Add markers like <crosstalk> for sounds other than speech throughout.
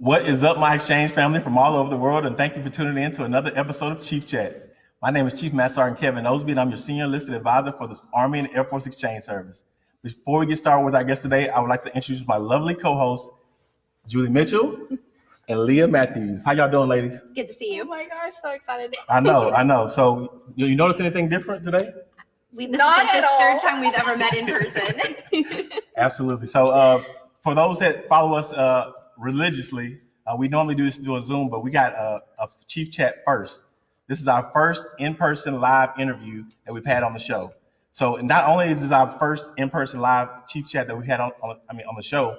What is up, my exchange family from all over the world, and thank you for tuning in to another episode of Chief Chat. My name is Chief Master Sergeant Kevin Osby, and I'm your senior enlisted advisor for the Army and Air Force Exchange Service. Before we get started with our guest today, I would like to introduce my lovely co-hosts, Julie Mitchell and Leah Matthews. How y'all doing, ladies? Good to see Oh you. my gosh, so excited. I know, I know. So, you, you notice anything different today? We, this Not is like at the third time we've ever met in person. <laughs> Absolutely. So, uh, for those that follow us uh, religiously, uh, we normally do this through a Zoom, but we got a, a Chief Chat first. This is our first in-person live interview that we've had on the show. So, not only is this our first in-person live Chief Chat that we had on, on I mean, on the show,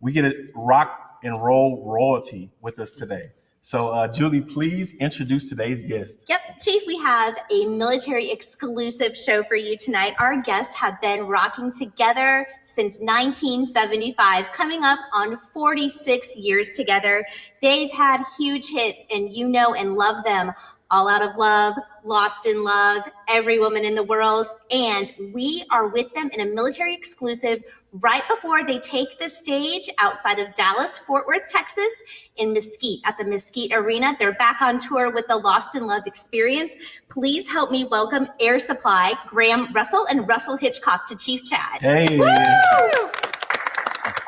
we get a rock and roll royalty with us today. So, uh, Julie, please introduce today's guest. yep, Chief, we have a military exclusive show for you tonight. Our guests have been rocking together since 1975, coming up on 46 years together. They've had huge hits, and you know and love them. All Out of Love, Lost in Love, Every Woman in the World. And we are with them in a military exclusive right before they take the stage outside of Dallas, Fort Worth, Texas, in Mesquite at the Mesquite Arena. They're back on tour with the Lost in Love experience. Please help me welcome Air Supply, Graham Russell, and Russell Hitchcock to Chief Chat. Hey. Woo!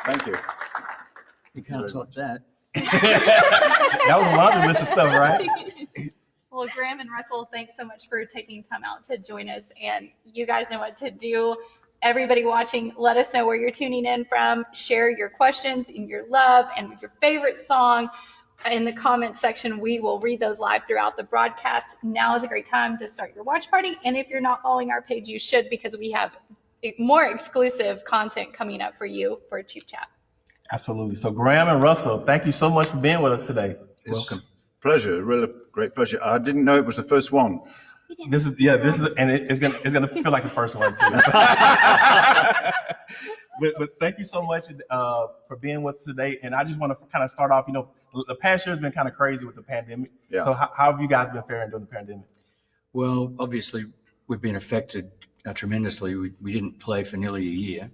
Thank you. You can't top that. <laughs> that was a laundry list of stuff, right? <laughs> Well, Graham and Russell, thanks so much for taking time out to join us. And you guys know what to do. Everybody watching, let us know where you're tuning in from. Share your questions and your love and your favorite song in the comment section. We will read those live throughout the broadcast. Now is a great time to start your watch party. And if you're not following our page, you should because we have more exclusive content coming up for you for Chief Chat. Absolutely. So, Graham and Russell, thank you so much for being with us today. It's Welcome. Pleasure, really great pleasure. I didn't know it was the first one. This is yeah. This is and it, it's gonna it's gonna feel like the first one too. <laughs> but but thank you so much uh, for being with us today. And I just want to kind of start off. You know, the past year has been kind of crazy with the pandemic. Yeah. So how, how have you guys been faring during the pandemic? Well, obviously, we've been affected uh, tremendously. We, we didn't play for nearly a year.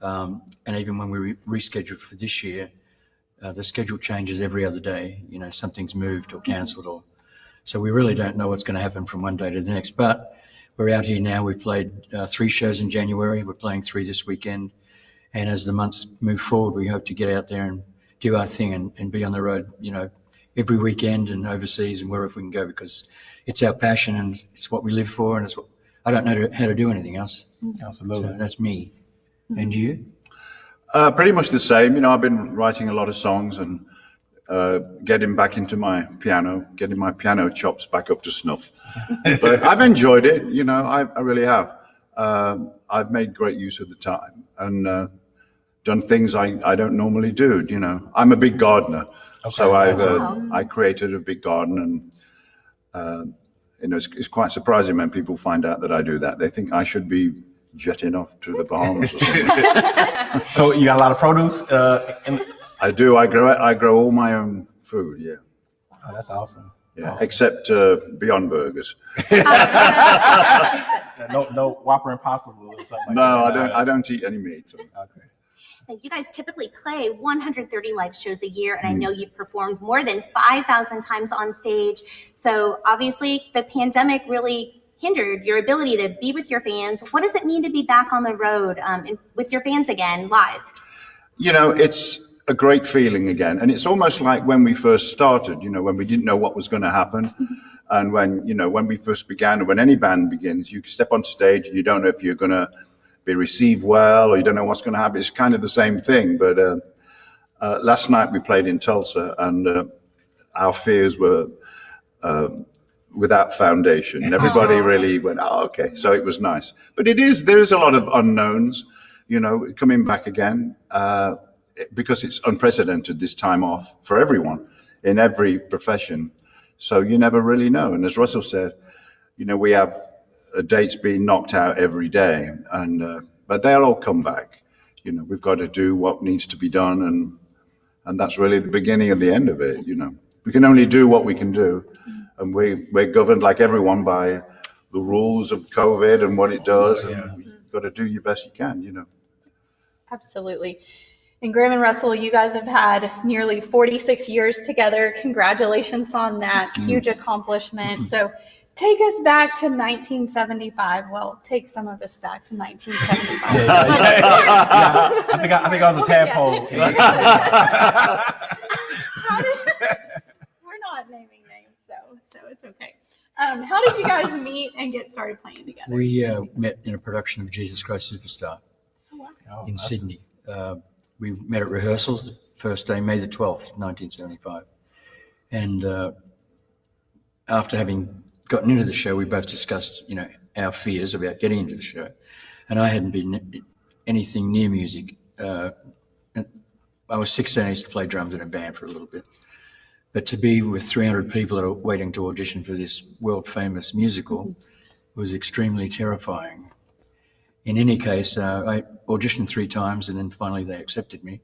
Um, and even when we re- rescheduled for this year, uh, the schedule changes every other day. You know, something's moved or cancelled or. So we really don't know what's going to happen from one day to the next. But we're out here now. We've played uh, three shows in January. We're playing three this weekend. And as the months move forward, we hope to get out there and do our thing and, and be on the road, you know, every weekend and overseas and wherever we can go because it's our passion and it's, it's what we live for and it's what I don't know how to do anything else. Absolutely. So that's me. And you? Uh, pretty much the same. You know, I've been writing a lot of songs and uh, getting back into my piano, getting my piano chops back up to snuff. <laughs> but I've enjoyed it. You know, I, I really have. Um, I've made great use of the time and uh, done things I, I don't normally do. You know, I'm a big gardener, so I've uh, I created a big garden and. Uh, you know, it's, it's quite surprising when people find out that I do that. They think I should be jetting off to the Bahamas or something. <laughs> So you got a lot of produce. Uh, and, I do. I grow. I grow all my own food. Yeah, oh, that's awesome. yeah. Except uh, Beyond Burgers. <laughs> <laughs> No no Whopper Impossible or something. Like No, that. I don't. I don't eat any meat. Okay. And you guys typically play 130 live shows a year, and I know you've performed more than 5,000 times on stage. So obviously, the pandemic really hindered your ability to be with your fans. What does it mean to be back on the road um, and with your fans again live? You know, it's a great feeling again, and it's almost like when we first started. You know, when we didn't know what was going to happen, and when you know when we first began, or when any band begins, you step on stage, and you don't know if you're going to be received well, or you don't know what's going to happen. It's kind of the same thing. But uh, uh, last night we played in Tulsa, and uh, our fears were uh, without foundation. And everybody really went, "Oh, okay." So it was nice. But it is there is a lot of unknowns, you know, coming back again uh, because it's unprecedented this time off for everyone in every profession. So you never really know. And as Russell said, you know, we have uh, dates being knocked out every day, and uh, but they'll all come back. You know, we've got to do what needs to be done, and and that's really the beginning and the end of it. You know, we can only do what we can do, and we we're governed like everyone by the rules of COVID and what it does, and you've got to do your best you can. You know. Absolutely. And Graham and Russell, you guys have had nearly 46 years together. Congratulations on that huge accomplishment. So take us back to 1975. Well, take some of us back to 1975. <laughs> Yeah, yeah, yeah. I think I, I think I was a tadpole. <laughs> Did, we're not naming names though, so it's okay. Um, how did you guys meet and get started playing together? We uh, met in a production of Jesus Christ Superstar Oh, in that's- Sydney. Uh, we met at rehearsals the first day, May the 12th, 1975. And uh, after having gotten into the show, we both discussed, you know, our fears about getting into the show. And I hadn't been anything near music. Uh, I was 16, I used to play drums in a band for a little bit. But to be with 300 people that are waiting to audition for this world famous musical was extremely terrifying. In any case, uh, I auditioned three times and then finally they accepted me.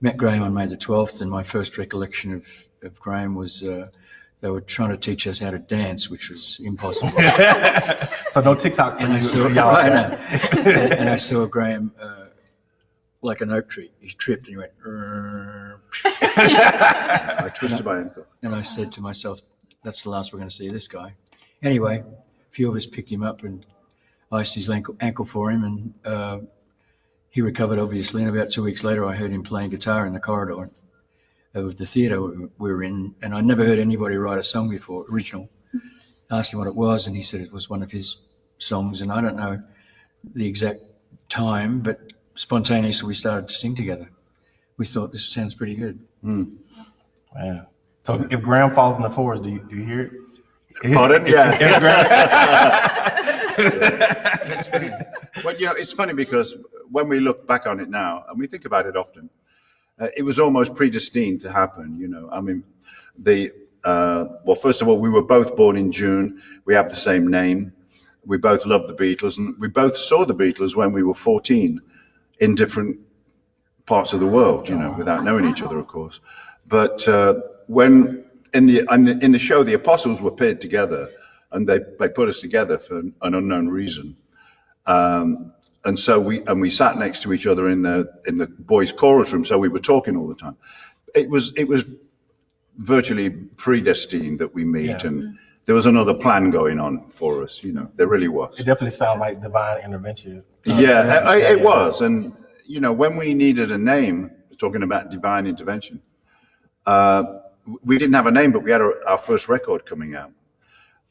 Met Graham on May the 12th, and my first recollection of, of Graham was uh, they were trying to teach us how to dance, which was impossible. <laughs> So no TikTok for and I you, saw, y'all. I and, and I saw Graham uh, like an oak tree. He tripped and he went, I twisted my ankle. and I said to myself, that's the last we're going to see this guy. Anyway, a few of us picked him up and iced his ankle, ankle for him, and uh, he recovered, obviously. And about two weeks later, I heard him playing guitar in the corridor of the theatre we were in, and I'd never heard anybody write a song before, original. I Asked him what it was, and he said it was one of his songs, and I don't know the exact time, but spontaneously we started to sing together. We thought this sounds pretty good. Hmm. Man. So if Graham falls in the forest, do you, do you hear it? Pardon? Yeah. If Graham- <laughs> Well, you know, it's funny because when we look back on it now, and we think about it often, uh, it was almost predestined to happen. You know, I mean, the uh, well, first of all, we were both born in June. We have the same name. We both love the Beatles, and we both saw the Beatles when we were 14 in different parts of the world. You know, without knowing each other, of course. But uh, when in the, in the in the show, the Apostles were paired together, and they they put us together for an unknown reason. Um, and so we and we sat next to each other in the in the boys' chorus room. So we were talking all the time. It was it was virtually predestined that we meet, Yeah. and there was another plan going on for us. You know, there really was. It definitely sounded like divine intervention. Yeah, I, it was, and you know, when we needed a name, talking about divine intervention, uh, we didn't have a name, but we had our, our first record coming out,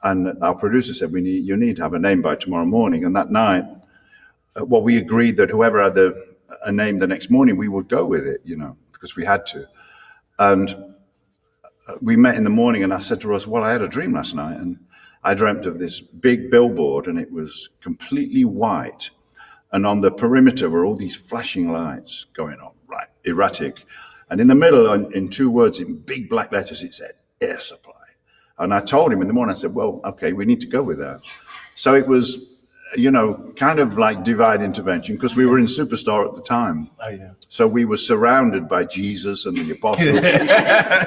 and our producer said, "We need you need to have a name by tomorrow morning." And that night, uh, well, we agreed that whoever had the, a name the next morning, we would go with it, you know, because we had to. And uh, we met in the morning, and I said to Russ, "Well, I had a dream last night, and I dreamt of this big billboard, and it was completely white." and on the perimeter were all these flashing lights going on, right, erratic. And in the middle, in, in two words, in big black letters, it said air supply. And I told him in the morning, I said, well, okay, we need to go with that. So it was, you know, kind of like divine intervention because we were in Superstar at the time. Oh yeah. So we were surrounded by Jesus and the apostles <laughs>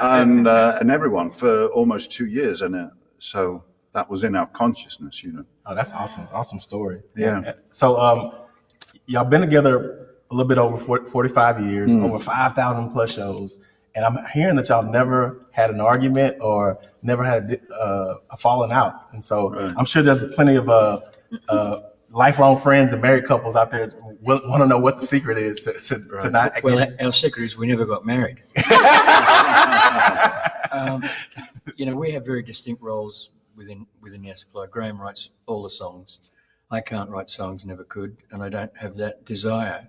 and, uh, and everyone for almost two years. And uh, so that was in our consciousness, you know. Oh, that's awesome. Awesome story. Yeah. So, um, y'all been together a little bit over 40, 45 years, Hmm. over 5,000 plus shows. And I'm hearing that y'all never had an argument or never had a, uh, a falling out. And so Right. I'm sure there's plenty of, uh, lifelong friends and married couples out there want to know what the secret is to, to, to not. Well, our secret is we never got married. <laughs> um, you know, we have very distinct roles within within the supply. Graham writes all the songs. I can't write songs, never could, and I don't have that desire.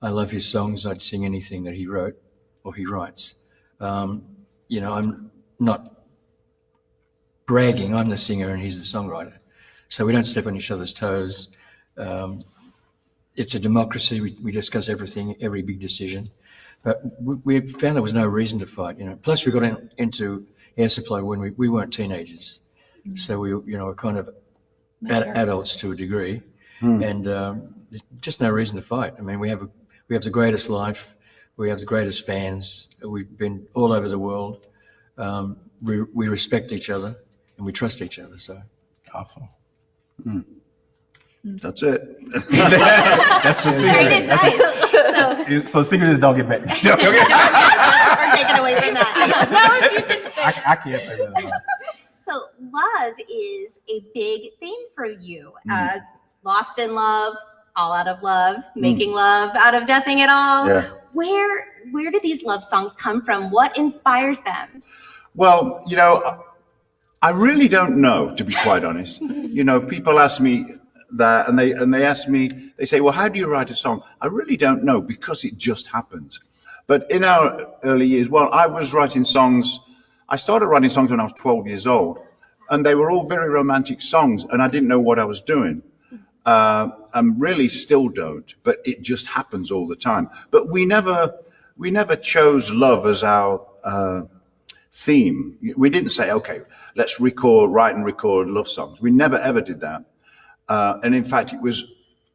I love his songs. I'd sing anything that he wrote or he writes. Um, you know, I'm not bragging. I'm the singer and he's the songwriter, so we don't step on each other's toes. Um, it's a democracy. We, we discuss everything, every big decision. But we, we found there was no reason to fight, you know. Plus, we got in, into air supply when we, we weren't teenagers. So we, you know, were kind of ad, adults to a degree. And um, there's just no reason to fight. I mean, we have, a, we have the greatest life. We have the greatest fans. We've been all over the world. Um, we, we respect each other and we trust each other. So Awesome. Mm. That's it. <laughs> That's the secret. That's nice. So, the- so secret is don't get back. <laughs> we're taking away from that. <laughs> no, if you can say I, I can't say that. So, love is a big theme for you. Mm. Uh, lost in love, all out of love, mm. making love out of nothing at all. Yeah. Where where do these love songs come from? What inspires them? Well, you know, I really don't know, to be quite honest. <laughs> You know, people ask me that, and they and they ask me, they say, "Well, how do you write a song?" I really don't know because it just happens. But in our early years, well, I was writing songs. I started writing songs when I was 12 years old, and they were all very romantic songs, and I didn't know what I was doing. Uh, and really still don't, but it just happens all the time. But we never, we never chose love as our uh, theme. We didn't say, okay, let's record, write and record love songs. We never ever did that. Uh, and in fact, it was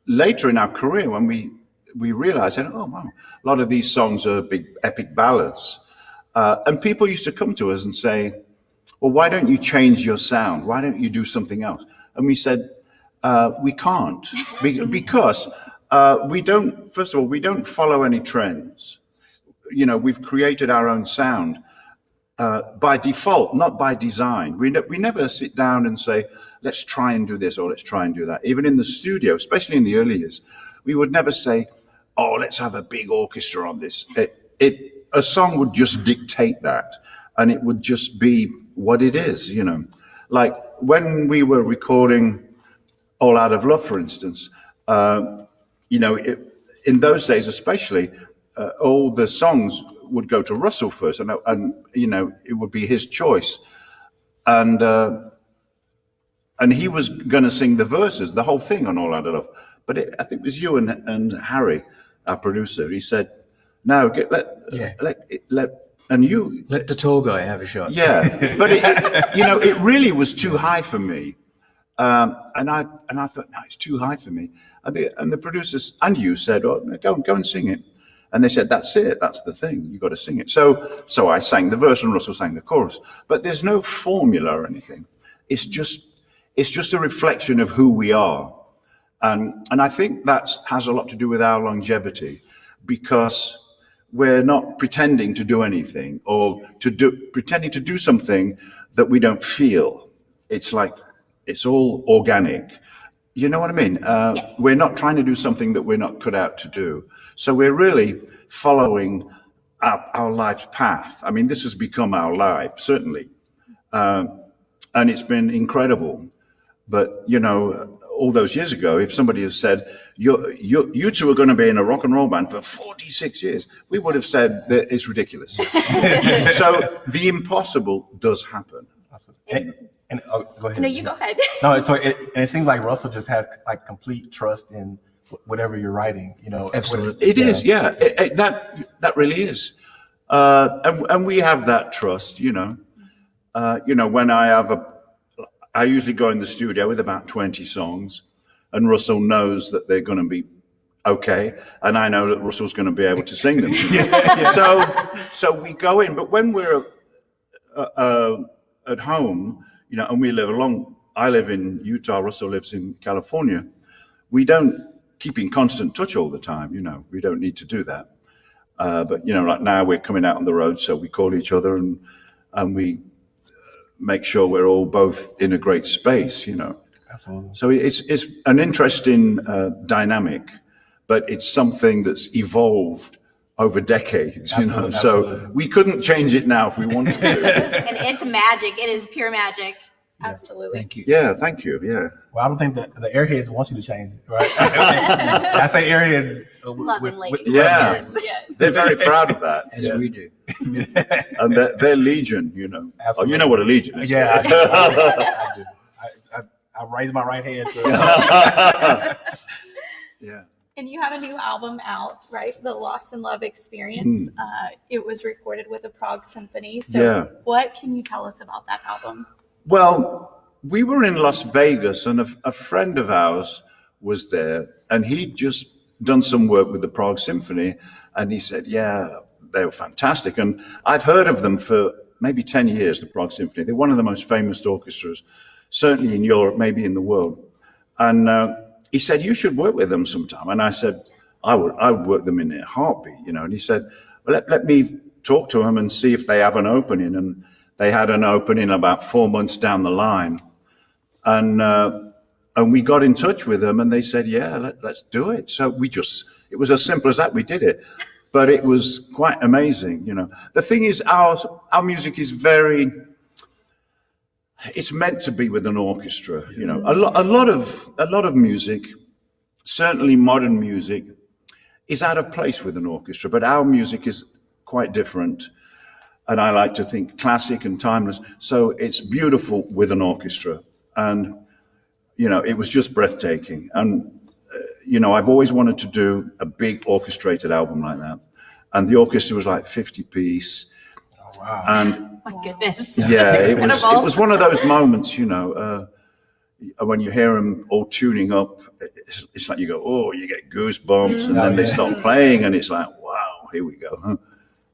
later in our career when we we realized, oh wow, a lot of these songs are big epic ballads. Uh, and people used to come to us and say, well, why don't you change your sound? Why don't you do something else? And we said, uh, we can't <laughs> Be- because uh, we don't, first of all, we don't follow any trends. You know, we've created our own sound uh, by default, not by design. We, ne- we never sit down and say, let's try and do this or let's try and do that. Even in the studio, especially in the early years, we would never say, oh, let's have a big orchestra on this. It, it, a song would just dictate that and it would just be what it is, you know. Like when we were recording All Out of Love, for instance, uh, you know, it, in those days especially, uh, all the songs would go to Russell first, and, and you know, it would be his choice, and uh, and he was going to sing the verses, the whole thing on All Out of Love. But it, I think it was you and, and Harry, our producer. He said, "No, get let Yeah. let let." And you, Let the tall guy have a shot. yeah, <laughs> but it, you know, it really was too high for me, um, and I and I thought, no, it's too high for me. And the and the producers and you said, oh, go go and sing it, and they said, that's it, that's the thing, you've got to sing it. So so I sang the verse and Russell sang the chorus, but there's no formula or anything. It's just it's just a reflection of who we are, and and I think that has a lot to do with our longevity, because we're not pretending to do anything or to do pretending to do something that we don't feel. It's like it's all organic. You know what I mean? Uh, Yes. We're not trying to do something that we're not cut out to do. So we're really following our, our life's path. I mean, this has become our life, certainly. Um, and it's been incredible. But, you know, all those years ago, if somebody had said, you you you two are going to be in a rock and roll band for 46 years, we would have said that it's ridiculous. <laughs> so the impossible does happen. And, and oh, go ahead. No, you go ahead. <laughs> No, so it, and it seems like Russell just has like complete trust in whatever you're writing. You know, Absolutely. It is, yeah. It- it- that that really is, uh, and and we have that trust. You know, uh, you know when I have a, I usually go in the studio with about twenty songs, and Russell knows that they're going to be okay, and I know that Russell's going to be able to sing them. <laughs> <laughs> So so we go in, but when we're uh, uh, at home, you know, and we live along. I live in Utah. Russell lives in California. We don't keep in constant touch all the time. You know, we don't need to do that. Uh, but you know, right now we're coming out on the road, so we call each other and and we make sure we're all both in a great space. You know, Absolutely. so it's it's an interesting uh, dynamic, but it's something that's evolved over decades. You know, Absolutely, so we couldn't change it now if we wanted to. <laughs> and it's magic. It is pure magic. Absolutely. Thank you. yeah, thank you. Yeah. Well, I don't think that the airheads want you to change it, right? <laughs> I say airheads. uh, with- Lovingly. with- Yeah. Yes, yes. They're very proud of that. As Yes. we do. <laughs> And they're, they're legion, you know. Oh, you know what a legion is. Yeah, I do. I, do. I, I, I raise my right hand. To, yeah. And you have a new album out, right? The Lost in Love Experience. Uh, it was recorded with the Prague Symphony. So, Yeah. what can you tell us about that album? Well, we were in Las Vegas and a, a friend of ours was there and he'd just done some work with the Prague Symphony and he said, yeah, they were fantastic. And I've heard of them for maybe 10 years, the Prague Symphony. They're one of the most famous orchestras, certainly in Europe, maybe in the world. And, uh, he said, you should work with them sometime. And I said, I would, I would work them in a heartbeat, you know. And he said, well, let, let me talk to them and see if they have an opening. And they had an opening about four months down the line. And, uh, and we got in touch with them and they said, yeah, let, let's do it. So we just, it was as simple as that. We did it. But it was quite amazing, you know. The thing is, our, our music is very, it's meant to be with an orchestra, you know. A, lo- a lot of, a lot of music, certainly modern music, is out of place with an orchestra, but our music is quite different. And I like to think classic and timeless. So it's beautiful with an orchestra. And, you know, it was just breathtaking. And, uh, you know, I've always wanted to do a big orchestrated album like that. And the orchestra was like 50 piece. Oh, Wow. And My goodness. yeah, <laughs> it was, it was one of those moments, you know, uh, when you hear them all tuning up, it's, it's like you go, oh, you get goosebumps, and Oh, then they yeah. start playing, and it's like, wow, here we go. Huh?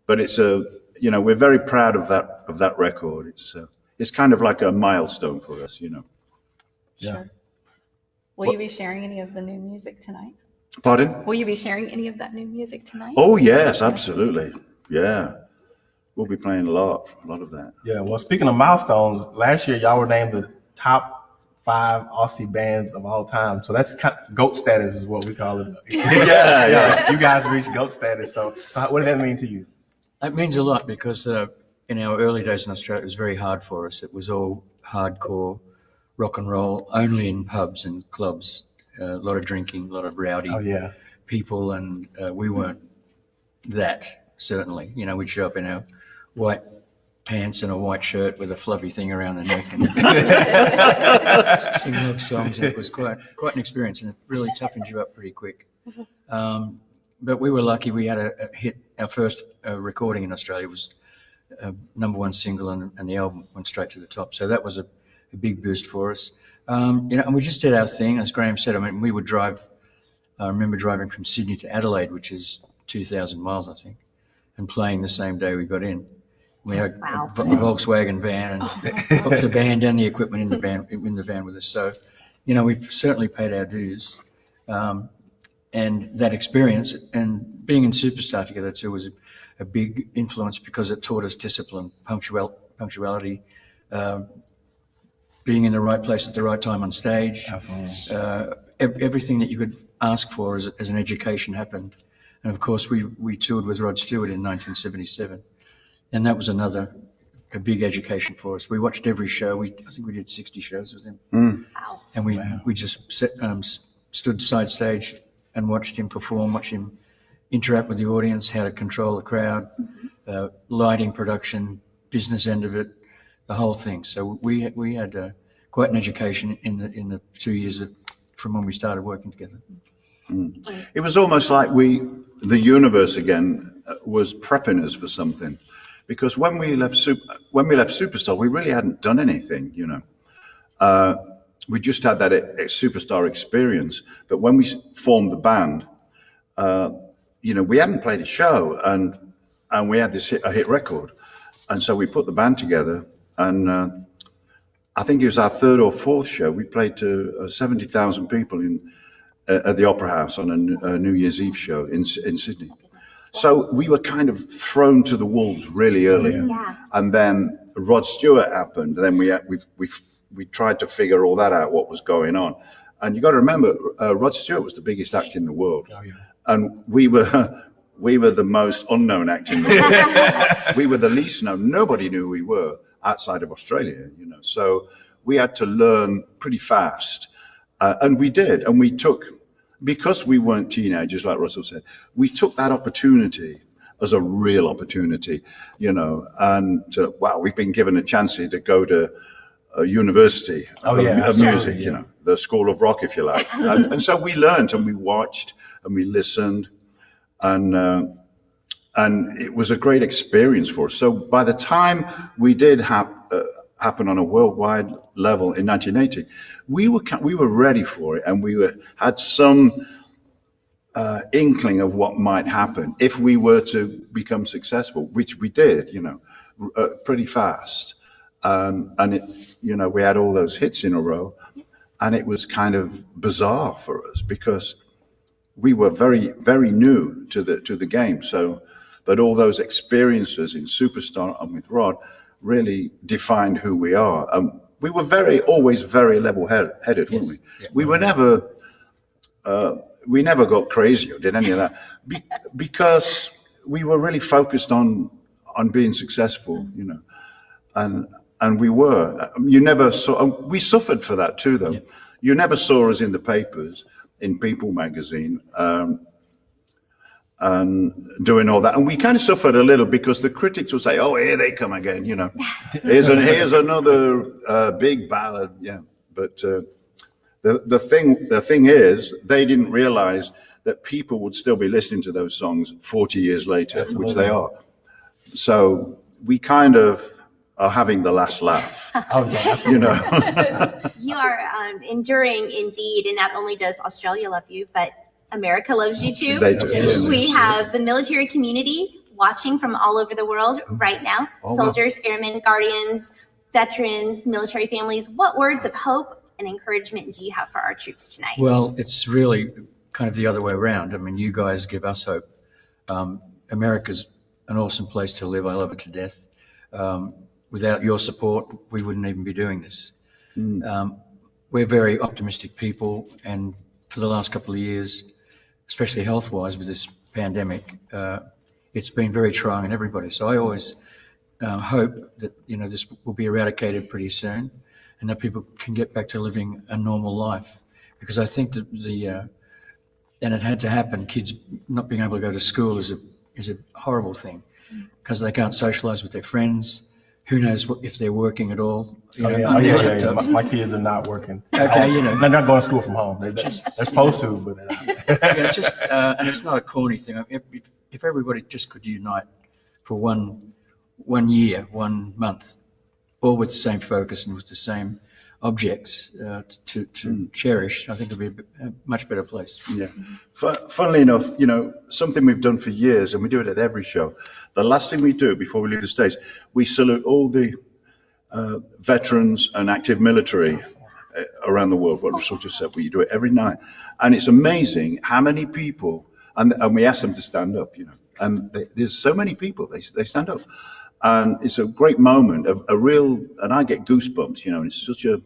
But it's a, you know, we're very proud of that of that record. It's uh, it's kind of like a milestone for us, you know. Sure. Will you be sharing any of the new music tonight? Pardon? Will you be sharing any of that new music tonight? Oh yes, absolutely. Yeah, we'll be playing a lot, a lot of that. Yeah, well, speaking of milestones, last year y'all were named the top five Aussie bands of all time. So that's kind goat status is what we call it. <laughs> <laughs> Yeah, yeah. You guys reached goat status. So, so what did that mean to you? That means a lot because uh, in our early days in Australia, it was very hard for us. It was all hardcore rock and roll, only in pubs and clubs. Uh, a lot of drinking, a lot of rowdy Oh yeah, people, and uh, we weren't that certainly. You know, we'd show up in our white pants and a white shirt with a fluffy thing around the neck and sing love songs. It was quite quite an experience, and it really toughened you up pretty quick. Um, but we were lucky; we had a, a hit. Our first uh, recording in Australia was a number one single, and, and the album went straight to the top. So that was a, a big boost for us. Um, you know, and we just did our thing, as Graham said. I mean, we would drive. I remember driving from Sydney to Adelaide, which is two thousand miles, I think, and playing the same day we got in. We had Wow. a, a Volkswagen van and <laughs> booked the band and the equipment in the van in the van with us. So, you know, we've certainly paid our dues. Um, and that experience and being in Superstar together too was a, a big influence because it taught us discipline, punctual, punctuality, um, being in the right place at the right time on stage. Uh, ev- everything that you could ask for as, as an education happened. And of course, we, we toured with Rod Stewart in 1977. And that was another a big education for us. We watched every show. We, I think we did 60 shows with him Wow. and we we just sit, um, s- stood side stage and watched him perform, watched him interact with the audience, how to control the crowd, uh, lighting, production, business end of it, the whole thing. So we we had uh, quite an education in the in the two years of, from when we started working together. It was almost like we, the universe again, uh, was prepping us for something, because when we left Super, when we left Superstar, we really hadn't done anything, you know. Uh, we just had that e- superstar experience, but when we formed the band, uh, you know, we hadn't played a show, and and we had this hit, a hit record, and so we put the band together, and uh, I think it was our third or fourth show. We played to uh, seventy thousand people in uh, at the Opera House on a New Year's Eve show in in Sydney. So we were kind of thrown to the wolves really early, Yeah. and then Rod Stewart happened. Then we we we we tried to figure all that out, what was going on. And you got to remember, uh, Rod Stewart was the biggest act in the world, and we were <laughs> we were the most unknown act in the world. <laughs> we were the least known. Nobody knew who we were outside of Australia, you know. So we had to learn pretty fast, uh, and we did. And we took, because we weren't teenagers, like Russell said, we took that opportunity as a real opportunity, you know. And uh, wow, we've been given a chance here to go to a university Oh, of, yeah, of music, yeah. you know, the School of Rock, if you like. <laughs> and, and so we learned and we watched and we listened and uh, and it was a great experience for us. So by the time we did have uh, happen on a worldwide level in 1980, we were we were ready for it, and we were had some uh, inkling of what might happen if we were to become successful, which we did, you know, uh, pretty fast. Um, and it, you know, we had all those hits in a row, and it was kind of bizarre for us because we were very, very new to the to the game. So, but all those experiences in Superstar and with Rod really defined who we are. Um, we were very, always very level-headed, weren't we? Yeah. We were never, uh, we never got crazy or did any of that be, because we were really focused on on being successful, you know, and and we were. You never saw. and We suffered for that too, though. You never saw us in the papers, in People magazine, um, and doing all that. And we kind of suffered a little because the critics would say, "Oh, here they come again," you know. <laughs> Here's an, here's another uh, big ballad, yeah. But uh, the the thing the thing is, they didn't realize that people would still be listening to those songs 40 years later, which they are. So we kind of are having the last laugh, <laughs> Oh, yeah, you know. <laughs> You are um, enduring indeed, and not only does Australia love you, but America loves you too. They do, yes. We have the military community watching from all over the world right now. Soldiers, airmen, guardians, veterans, military families. What words of hope and encouragement do you have for our troops tonight? Well, it's really kind of the other way around. I mean, you guys give us hope. Um, America's an awesome place to live. I love it to death. Um, without your support, we wouldn't even be doing this. Um, we're very optimistic people, and for the last couple of years, especially health-wise with this pandemic, uh, it's been very trying on everybody. So I always uh, hope that you know this will be eradicated pretty soon, and that people can get back to living a normal life. Because I think that the uh, and it had to happen. Kids not being able to go to school is a is a horrible thing because they can't socialize with their friends. Who knows what, if they're working at all? You Oh, know, yeah, oh, yeah, yeah, yeah. My, my kids are not working. Okay, you know. They're not going to school from home. They're, they're, they're supposed to, but they're not. Yeah, just, uh, and it's not a corny thing. If, if everybody just could unite for one, one year, one month, all with the same focus and with the same objects uh, to, to cherish, I think it'd be a, a much better place. Yeah. Fu- Funnily enough, you know, something we've done for years, and we do it at every show. The last thing we do before we leave the stage, we salute all the uh, veterans and active military around the world. What Russell just said, we do it every night, and it's amazing how many people. And, and we ask them to stand up, you know, and they, there's so many people they they stand up, and it's a great moment, a, a real. And I get goosebumps, you know. And it's such a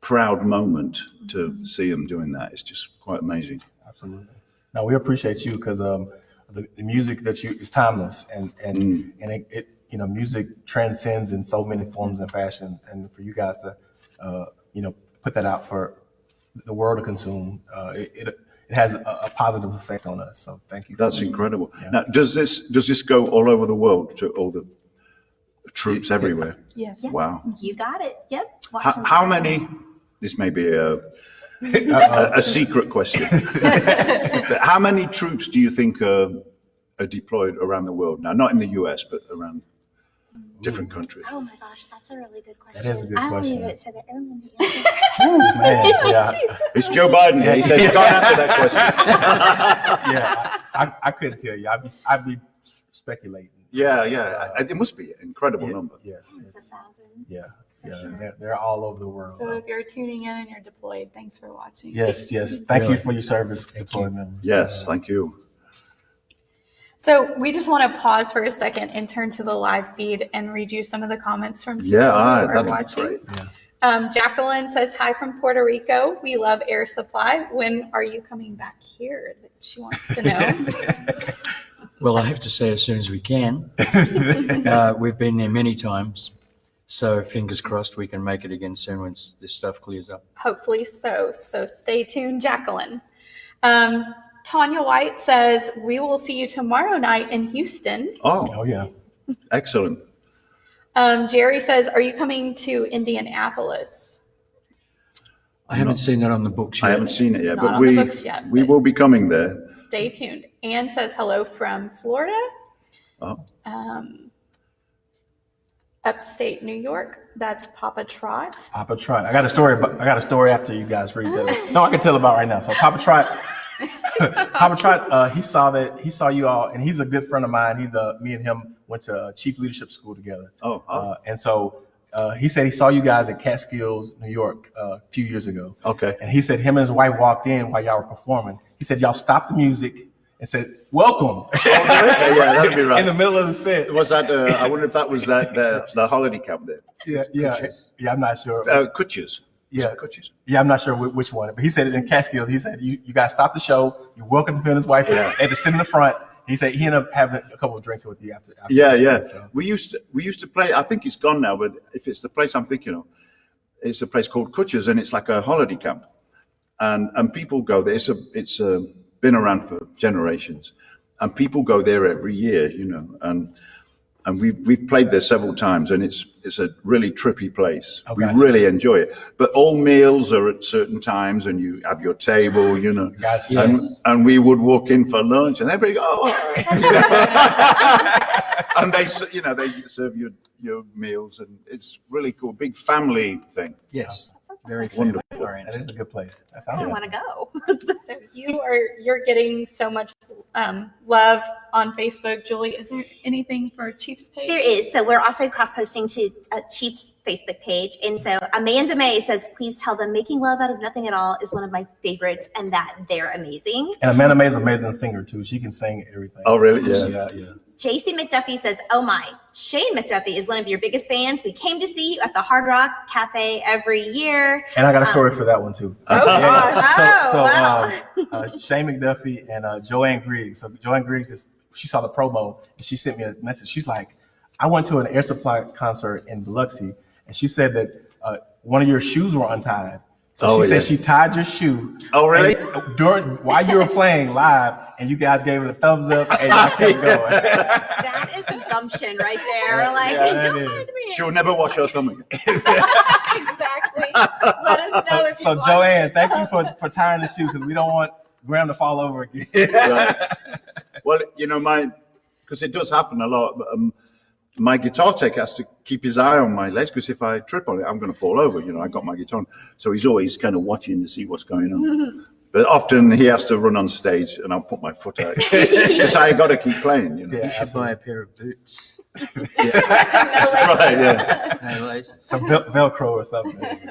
proud moment to see them doing that. It's just quite amazing. Absolutely. No, we appreciate you because um, the, the music that you is timeless and and and it, it you know music transcends in so many forms and fashion and for you guys to uh, you know put that out for the world to consume uh, it, it it has a, a positive effect on us. So thank you. for That's that. incredible. Now, does this does this go all over the world to all the troops everywhere? Yes. Wow. You got it. Yep. How, how many? This may be a <laughs> a, a secret question. But <laughs> how many troops do you think are, are deployed around the world now? Not in the U.S., but around different countries. Oh my gosh, that's a really good question. That is a good I'll question. leave it to the airman to answer. Ooh, <laughs> man, <laughs> yeah, It's Joe Biden here. He said you can't answer that question. <laughs> yeah. I, I, I couldn't tell you. I'd be I'd be speculating. Yeah, yeah. I- It must be an incredible Yeah, number. yeah, It's it's- a thousand. yeah, yeah. They're, they're all over the world. So if you're tuning in and you're deployed, thanks for watching. Yes, yes. Thank you for your service, deployed members. Yes, thank you. So we just want to pause for a second and turn to the live feed and read you some of the comments from people Yeah, who ah, are that'd be watching. great. Um, Jacqueline says hi from Puerto Rico. We love Air Supply. When are you coming back here? She wants to know. <laughs> Well, I have to say as soon as we can. <laughs> Uh, we've been there many times, so fingers crossed we can make it again soon once this stuff clears up. Hopefully so. So stay tuned, Jacqueline. Um, Tanya White says we will see you tomorrow night in Houston. Oh, Oh yeah. excellent. Um, Jerry says, are you coming to Indianapolis? I haven't seen that on the books yet. I haven't seen it yet, Not but we yet, we but- will be coming there. Stay tuned. Anne says hello from Florida. Oh. Um, upstate New York. That's Papa Trot. Papa Trot. I got a story. About, I got a story after you guys read that. <laughs> No, I can tell about right now. So Papa Trot, <laughs> Trot, uh, he saw that he saw you all, and he's a good friend of mine. He's uh, me and him went to Chief Leadership School together. Oh, oh. Uh, and so uh, he said he saw you guys at Catskills, New York, uh, a few years ago. Okay. And he said him and his wife walked in while y'all were performing. He said y'all stopped the music and said, "Welcome." <laughs> yeah, yeah, that'd be right. in the middle of the set. Was that? Uh, I wonder if that was that the, the holiday camp there. Yeah, yeah, Kutches. yeah. I'm not sure. Uh, Kutches. Yeah. Kutches. Yeah, I'm not sure which one, but he said it in Catskills. He said you, you guys stop the show. You welcomed him and his wife. Yeah. They had to sit in the front. He said he ended up having a couple of drinks with you after. after Yeah, yeah. set, so. We used to we used to play. I think it's gone now, but if it's the place I'm thinking of, it's a place called Kutsher's, and it's like a holiday camp, and and people go there. It's a it's a, been around for generations, and people go there every year, you know, and and we've, we've played there several times, and it's it's a really trippy place. Oh, we gotcha. really enjoy it. But all meals are at certain times, and you have your table, you know. Gotcha. And and we would walk in for lunch, and everybody go, oh, <laughs> and they, you know, they serve you your meals, and it's really cool. Big family thing. Yes, very Wonderful. Family That oriented. a good place. That I sounds want to go. <laughs> So you are you're getting so much um, love on Facebook, Julie. Is there anything for Chiefs page? There is. So we're also cross posting to uh, Chief's Facebook page. And so Amanda May says, please tell them making love out of nothing at all is one of my favorites and that they're amazing. And Amanda May is an amazing singer too. She can sing everything. Oh, really? Yeah. Yeah, yeah. JC McDuffie says, oh my, Shane McDuffie is one of your biggest fans. We came to see you at the Hard Rock Cafe every year. And I got a story for that one too. Oh, gosh. Oh, so, so wow. uh, uh, Shane McDuffie and uh, Joanne Griggs. So Joanne Griggs is she saw the promo and she sent me a message. She's like, I went to an Air Supply concert in Biloxi, and she said that uh, one of your shoes were untied. So Oh, she said she tied your shoe. Oh, really? and during while you were playing live, and you guys gave it a thumbs up, and y'all kept <laughs> going. That is a gumption right there. Like, yeah, that don't mind me. She'll never wash her thumb again. <laughs> exactly. Let us know So, if so Joanne, thank you for, for tying the shoe because we don't want Graham to fall over again. Right. <laughs> Well, you know, my because it does happen a lot. But, um, my guitar tech has to keep his eye on my legs because if I trip on it, I'm going to fall over. You know, I got my guitar, on. so he's always kind of watching to see what's going on. <laughs> but often he has to run on stage, and I'll put my foot out <laughs> because I got to keep playing. You know, Yeah. You should buy a pair of boots. <laughs> right? Yeah. No. Some vel- Velcro or something.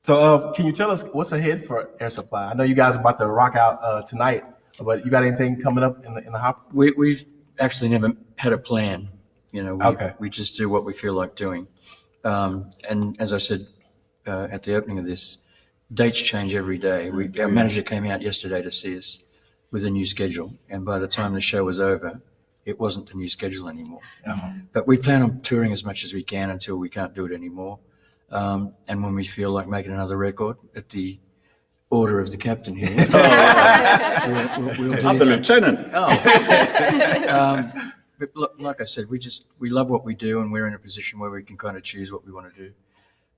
So, uh, can you tell us what's ahead for Air Supply? I know you guys are about to rock out uh, tonight, but you got anything coming up in the in the hop? We, we've actually never had a plan. You know, we, Okay. we just do what we feel like doing. Um, and as I said uh, at the opening of this, dates change every day. We, our manager came out yesterday to see us with a new schedule, and by the time the show was over, it wasn't the new schedule anymore. But we plan on touring as much as we can until we can't do it anymore. Um, and when we feel like making another record at the order of the captain here, <laughs> we'll, we'll, we'll do I'm the that. lieutenant. Oh. um, but lo- like I said, we just we love what we do, and we're in a position where we can kind of choose what we want to do.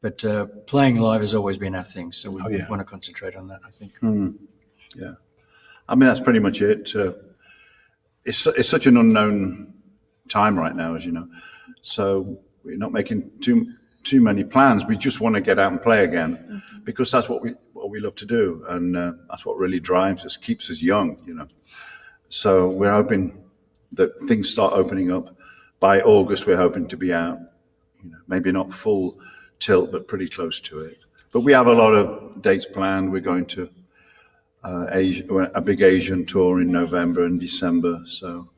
But uh, playing live has always been our thing, so we Oh, yeah. want to concentrate on that. I think. Yeah, I mean that's pretty much it. Uh, it's it's such an unknown time right now, as you know. So we're not making too too many plans. We just want to get out and play again because that's what we what we love to do, and uh, that's what really drives us, keeps us young, you know. So we're hoping that things start opening up by August. We're hoping to be out, you know, maybe not full tilt, but pretty close to it. But we have a lot of dates planned. We're going to uh, Asia, a big Asian tour in November and December. So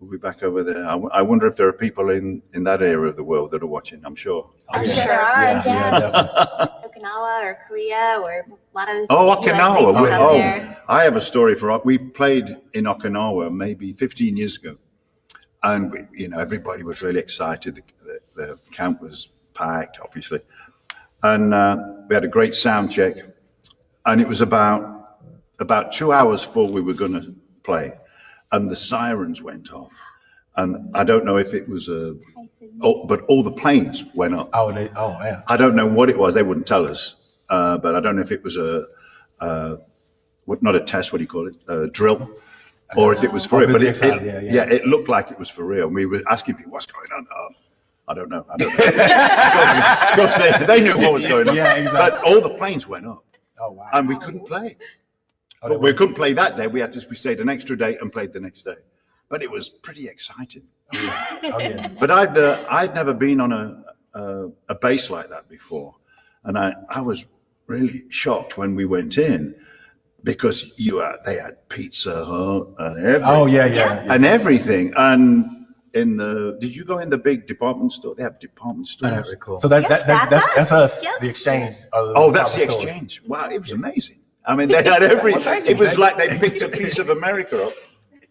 we'll be back over there. I, w- I wonder if there are people in, in that area of the world that are watching. I'm sure. I'm yeah. sure there. Yeah, Yeah, yeah, definitely. Okinawa or Korea or a lot of Oh, Okinawa. We- oh, there. I have a story for. We played in Okinawa maybe 15 years ago, and we, you know everybody was really excited. The, the, the camp was packed, obviously, and uh, we had a great sound check. And it was about about two hours before we were going to play, and the sirens went off. And I don't know if it was a, oh, but all the planes went up. Oh, they, oh man. I don't know what it was. They wouldn't tell us. Uh, but I don't know if it was a, uh, what, not a test, what do you call it? A drill. Or if it was for Oh, real. But it, exercise, it- yeah, yeah. it looked like it was for real. We were asking people, what's going on? Oh, I don't know. I don't <laughs> know. Because they, they knew what was going on. Yeah, exactly. But all the planes went up Oh wow. and we couldn't play. Oh, But we couldn't play that day. We had to, we stayed an extra day and played the next day. But it was pretty exciting. Oh yeah. But I'd uh, I'd never been on a uh, a base like that before. And I, I was really shocked when we went in because you had, they had Pizza Hut and everything. Oh, yeah, Yeah. yeah. And everything. And in the, did you go in the big department store? They have department I stores. don't recall. So that, Yep, that, that, that's that's, that's us. us, Yep. the exchange. of Oh, that's the department stores. exchange. Wow, it was amazing. I mean, they had every, <laughs> thank you, it was like they picked a piece of America up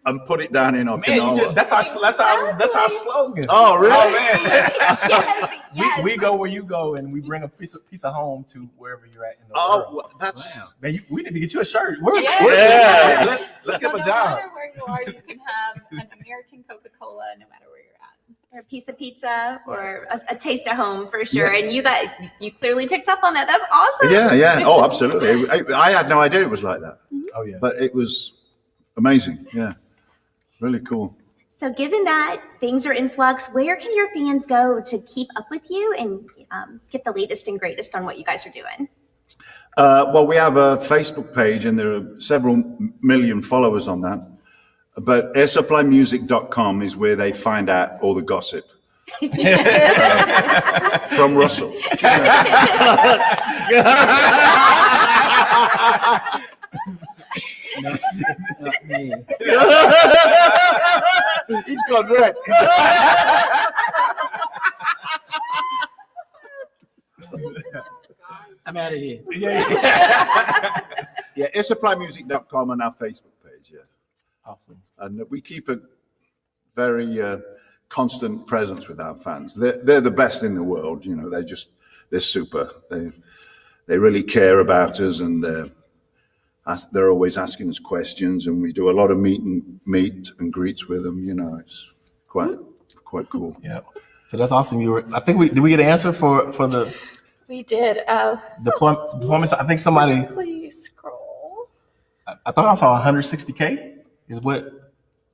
and put it down in Man, you just, that's our that's our that's our slogan. Oh, really? Oh <laughs> man. yes, yes. <laughs> we, we go where you go, and we bring a piece of piece of home to wherever you're at in the Oh, world. well, that's, Man, you, we need to get you a shirt. Where's, Yeah. where's Yeah. Let's let's So give him no a job. matter where you are, you can have an American Coca-Cola no matter where you're at. or a piece of pizza or a, a taste of home for sure. And you got you clearly picked up on that. That's awesome. yeah, yeah. <laughs> Oh, absolutely. I, I had no idea it was like that, Oh yeah. but it was amazing. Yeah. Really cool. So given that things are in flux, where can your fans go to keep up with you and um, get the latest and greatest on what you guys are doing? Uh, well, we have a Facebook page and there are several million followers on that. But airsupplymusic.com is where they find out all the gossip. <laughs> Uh, from Russell. <laughs> <laughs> Not me. <laughs> He's gone red. <laughs> I'm out of here. yeah, yeah. Yeah, airsupplymusic.com and our Facebook page, yeah. Awesome. And we keep a very uh, constant presence with our fans. They're, they're the best in the world, you know, they're just, they're super. They, they really care about us and they're, as- they're always asking us questions and we do a lot of meet and meet and greets with them, you know, it's quite, quite cool. Yeah. So that's awesome. You were. I think we did. We get an answer for for the We did. Uh, deployment. deployments. I think somebody. please scroll. I I thought I saw 160k. Is what?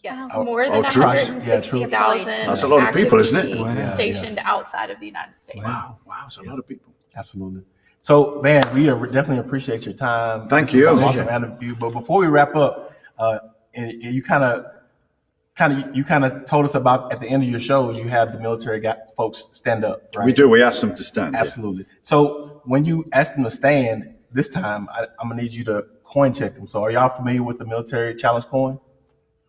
Yes, Oh, more oh, than troops. Yeah, troops. 160,000. That's a lot of people, isn't it? actively Wow. Yeah, Stationed yes. outside of the United States. Wow, wow, it's a lot of people. Absolutely. So, man, we are- definitely appreciate your time. Thank This was you. an Awesome interview. But before we wrap up, uh, and, and you kind of, kind of, you kind of told us about at the end of your shows, you have the military guy, folks stand up, right? We do, we ask them to stand. yeah. Absolutely. So when you ask them to stand this time, I, I'm gonna need you to coin check them. So are y'all familiar with the military challenge coin?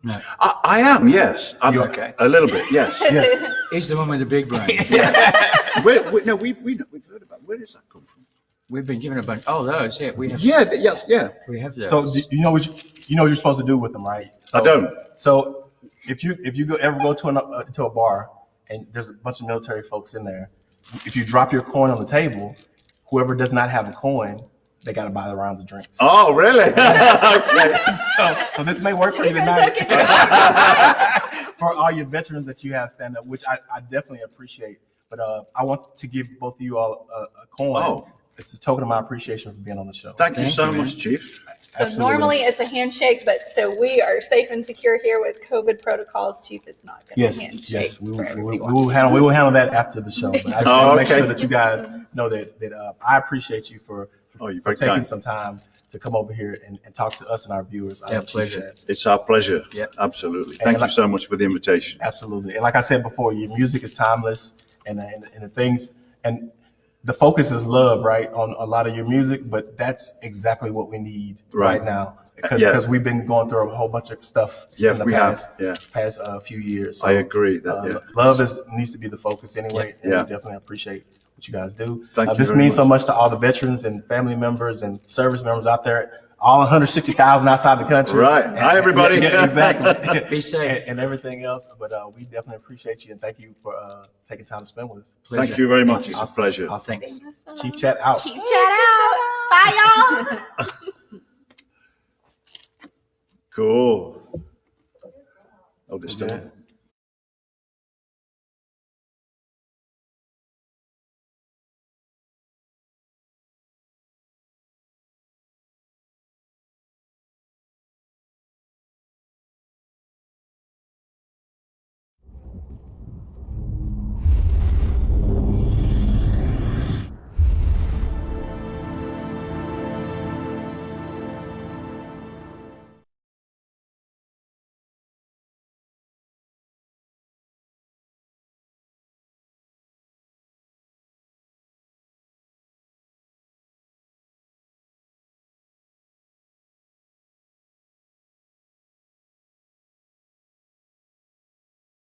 No. I, I am, yes. I'm, You okay? A little bit, yes. <laughs> Yes. He's the one with the big brain. <laughs> Where, where, no, we, we, we've heard about, where does that come from? We've been given a bunch. Oh, those. Yeah, we have. Yeah, th- yes, yeah. We have those. so do you know what you, you know what you're supposed to do with them, right? So, I don't. So if you if you go ever go to an, uh, to a bar and there's a bunch of military folks in there, if you drop your coin on the table, whoever does not have a coin, they got to buy the rounds of drinks. Oh, really? <laughs> okay. So, so this may work for you Keep tonight. hooking it <laughs> up. for all your veterans that you have stand up, which I, I definitely appreciate. But uh, I want to give both of you all a, a coin. Oh. It's a token of my appreciation for being on the show. Thank you so you, much, Chief. So Absolutely. normally it's a handshake, but so we are safe and secure here with COVID protocols. Chief is not going to Yes, handshake. yes, we will, we will, we will handle we will handle that after the show. But I just <laughs> Oh, want to make sure that you guys know that that uh, I appreciate you for Oh, for taking kind. some time to come over here and, and talk to us and our viewers. I Yeah, pleasure. that. It's our pleasure. Yeah. Absolutely. And Thank you like- so much for the invitation. Absolutely. And like I said before, your music is timeless and, and, and the things, and the focus is love, right? On a lot of your music, but that's exactly what we need right, Right. now. Because Yeah. we've been going through a whole bunch of stuff Yeah, in the we have. past, Yeah, past uh, few years. So, I agree. That, uh, yeah. Love is needs to be the focus anyway. And Yeah. we definitely appreciate what you guys do. Thank Uh, you This means so much. much to all the veterans and family members and service members out there, all 160,000 outside the country. Right. And- Hi, everybody. <laughs> Yeah, exactly. Be safe. And, and everything else. But uh, we definitely appreciate you and thank you for uh, taking time to spend with us. Pleasure. Thank you very much. It's a pleasure. Awesome. Thanks. Chief Chat out. Chief chat out. Bye, y'all. <laughs> Cool. Oh, this Yeah. still.